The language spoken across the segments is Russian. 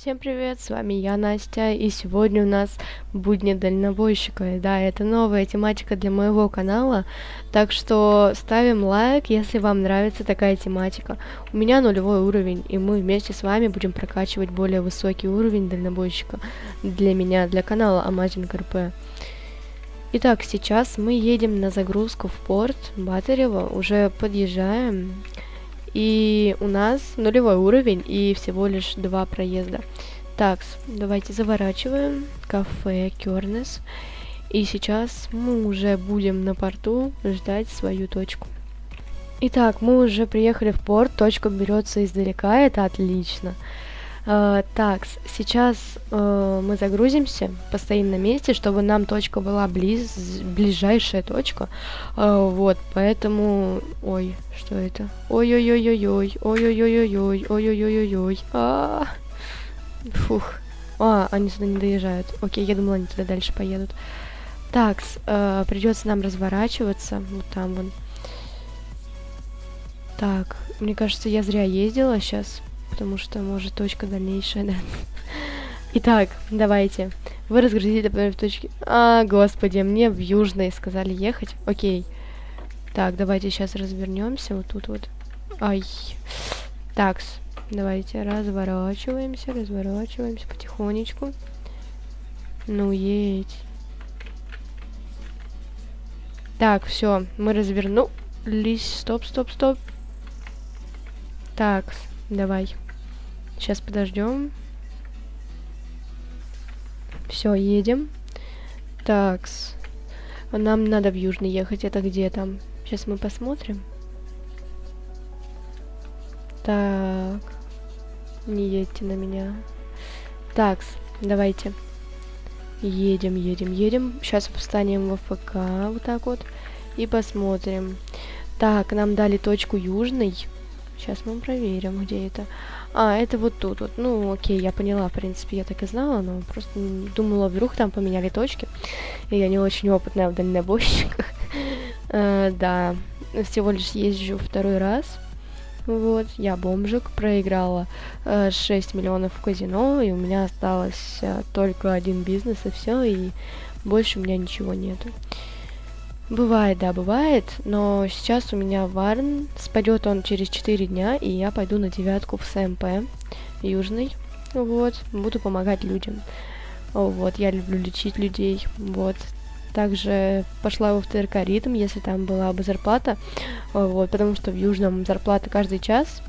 Всем привет, с вами я, Настя, и сегодня у нас будни дальнобойщика. Да, это новая тематика для моего канала, так что ставим лайк, если вам нравится такая тематика. У меня нулевой уровень, и мы вместе с вами будем прокачивать более высокий уровень дальнобойщика для меня, для канала Amazing RP. Итак, сейчас мы едем на загрузку в порт Батарева, уже подъезжаем. И у нас нулевой уровень и всего лишь два проезда. Так, давайте заворачиваем. Кафе Кернес. И сейчас мы уже будем на порту ждать свою точку. Итак, мы уже приехали в порт, точка берется издалека, это отлично. Uh, так, сейчас uh, мы загрузимся, постоим на месте, чтобы нам точка была близ, ближайшая точка. Uh, вот, поэтому... Ой, что это? Ой-ой-ой-ой-ой, ой-ой-ой-ой-ой, ой-ой-ой-ой-ой. А, Фух. А, они сюда не доезжают. Окей, я думала, они туда дальше поедут. Так, uh, придется нам разворачиваться. Вот там вон. Так, мне кажется, я зря ездила сейчас потому что, может, точка дальнейшая, да. Итак, давайте. Вы разгрузили в точке... А, господи, мне в Южной сказали ехать. Окей. Так, давайте сейчас развернемся. Вот тут вот. Ай. Такс. Давайте разворачиваемся, разворачиваемся потихонечку. Ну, едь. Так, все, мы развернулись. Стоп, стоп, стоп. Так, давай. Сейчас подождем. Все, едем. Такс. Нам надо в Южный ехать. Это где там? Сейчас мы посмотрим. Так. Не едьте на меня. Такс. Давайте. Едем, едем, едем. Сейчас встанем в ФК. Вот так вот. И посмотрим. Так, нам дали точку Южный. Сейчас мы проверим, где это. А, это вот тут вот. Ну, окей, я поняла, в принципе, я так и знала, но просто думала, вдруг там поменяли точки. И я не очень опытная в дальнобойщиках. uh, да, всего лишь езжу второй раз. Вот, я бомжик, проиграла э, uh, 6 миллионов в казино, и у меня осталось э, только один бизнес, и все, и больше у меня ничего нету. Бывает, да, бывает, но сейчас у меня Варн, спадет он через 4 дня, и я пойду на девятку в СМП Южный, вот, буду помогать людям. Вот, я люблю лечить людей, вот. Также пошла во ТРК ритм, если там была бы зарплата, вот, потому что в Южном зарплата каждый час,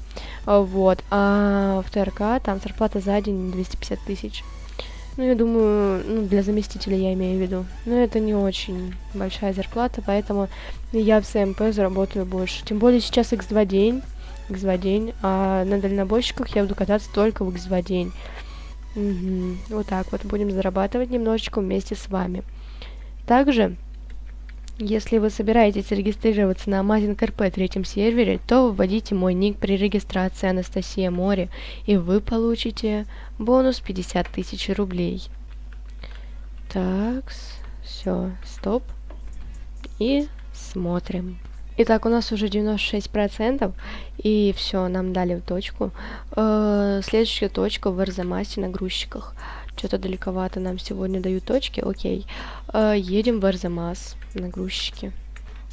вот, а в ТРК там зарплата за день 250 тысяч. Ну, я думаю, ну, для заместителя я имею в виду. Но это не очень большая зарплата, поэтому я в СМП заработаю больше. Тем более сейчас X2 день, X2 день, а на дальнобойщиках я буду кататься только в X2 день. Угу. Вот так вот будем зарабатывать немножечко вместе с вами. Также если вы собираетесь регистрироваться на Amazing RP третьем сервере, то вводите мой ник при регистрации Анастасия Море, и вы получите бонус 50 тысяч рублей. Так, все, стоп. И смотрим. Итак, у нас уже 96%, и все, нам дали точку. Э, следующая точка в Арзамасе на грузчиках. Что-то далековато нам сегодня дают точки. Окей. Э, едем в Арзамас на грузчики.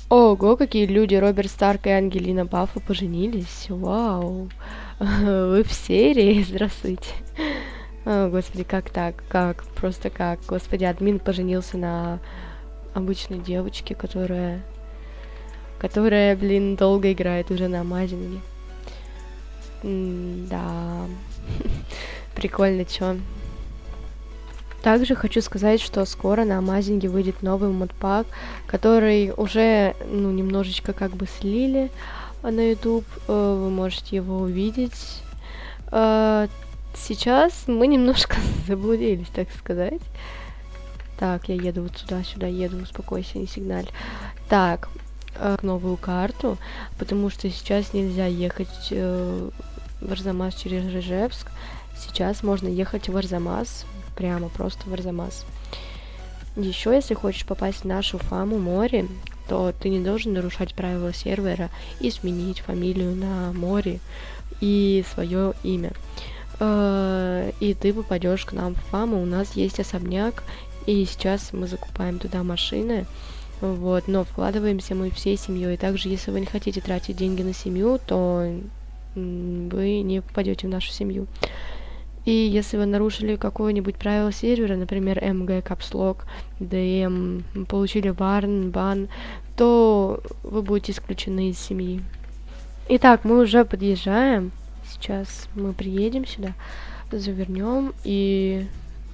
Ого, какие люди! Роберт Старк и Ангелина Баффа поженились. Вау. Вы в серии? Здравствуйте. О, господи, как так? Как? Просто как? Господи, админ поженился на обычной девочке, которая... Которая, блин, долго играет уже на мазинге. да. Прикольно, чё? Также хочу сказать, что скоро на Амазинге выйдет новый модпак, который уже, ну, немножечко как бы слили на YouTube. Э, вы можете его увидеть. Э, сейчас мы немножко заблудились, так сказать. Так, я еду вот сюда, сюда еду, успокойся, не сигналь. Так, э, новую карту, потому что сейчас нельзя ехать в Арзамас через Рыжевск. Сейчас можно ехать в Арзамас прямо просто в Арзамас. Еще, если хочешь попасть в нашу фаму море, то ты не должен нарушать правила сервера и сменить фамилию на море и свое имя. э, и ты попадешь к нам в фам, и у нас есть особняк, и сейчас мы закупаем туда машины, вот, но вкладываемся мы всей семьей. Также, если вы не хотите тратить деньги на семью, то вы не попадете в нашу семью. И если вы нарушили какое-нибудь правило сервера, например, MG, Capslock, DM, получили варн, бан, то вы будете исключены из семьи. Итак, мы уже подъезжаем. Сейчас мы приедем сюда, завернем и...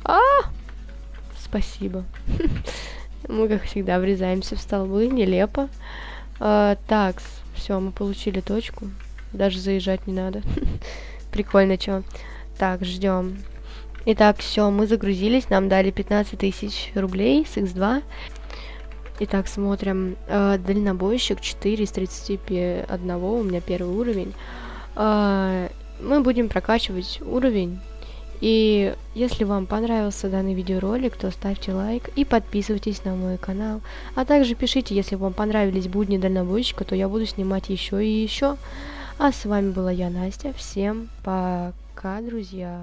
А! Спасибо. Мы, как всегда, врезаемся в столбы, нелепо. А, так, все, мы получили точку. Даже заезжать не надо. Прикольно, чё. Так, ждем. Итак, все, мы загрузились, нам дали 15 тысяч рублей с X2. Итак, смотрим. Э, дальнобойщик 4 из 31, у меня первый уровень. Э, мы будем прокачивать уровень и если вам понравился данный видеоролик, то ставьте лайк и подписывайтесь на мой канал. А также пишите, если вам понравились будни дальнобойщика, то я буду снимать еще и еще. А с вами была я, Настя. Всем пока, друзья.